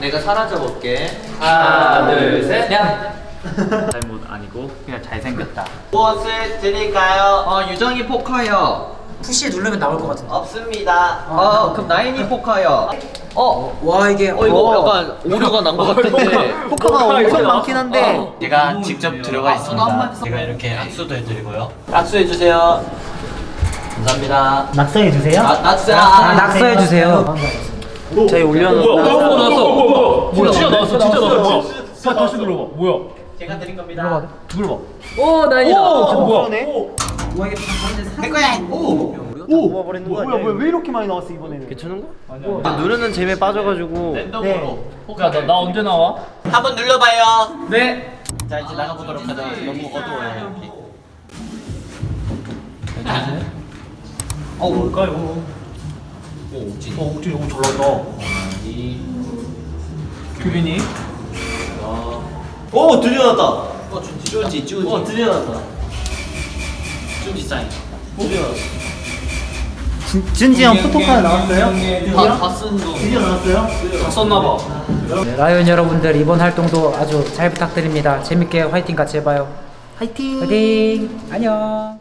내가 사라져 볼게. 하나, 둘, 셋. 잘못 아니고 그냥 잘생겼다. 무엇을 드릴까요? 어, 유정이 포커요. 푸시 누르면 나올 것 같은데. 없습니다. 어, 그럼 나인이 포커요. 어, 와 이게 어 이거 약간 오류가 난 것 같은데. 포커가 엄청 많긴 한데 제가 직접 들어가 있습니다. 제가 이렇게 악수도 해드리고요. 악수해 주세요. 감사합니다. 낙서해 주세요. 아, 낙수. 아, 낙서해 주세요. 저희 올려놓은 뭐야? 어, 나왔어. 뭐야? 뭐야? 진짜 나왔어. 진짜 나왔어. 뭐야? 자, 다시 눌러봐. 뭐야? 제가 드린 겁니다. 눌러봐. 오 나이다. 오, 뭐야? 내 거야. 오. 뭐야 뭐야 왜 이렇게 많이 나왔어 이번에는? 괜찮은 거? 누르는 재미에 빠져가지고. 랜덤으로. 야, 나, 나 언제 나와? 한번 눌러봐요. 네. 자 이제 나가보도록 하자. 너무 어두워요 여기. 어, 뭘까요? 오 옥진. 어, 옥진이 너무 잘 나왔다. 규빈이? 오 드디어 나왔다. 어 준지 준지 준지. 어 드디어 나왔다. 준지 사인. 드디어 나왔어. 준지 형 포토카드 나왔어요? 다, 다쓴 거. 드디어 나왔어요? 다 썼나봐. 네, 라이온 여러분들 이번 활동도 아주 잘 부탁드립니다. 재밌게 화이팅 같이 해봐요. 화이팅! 화이팅! 안녕!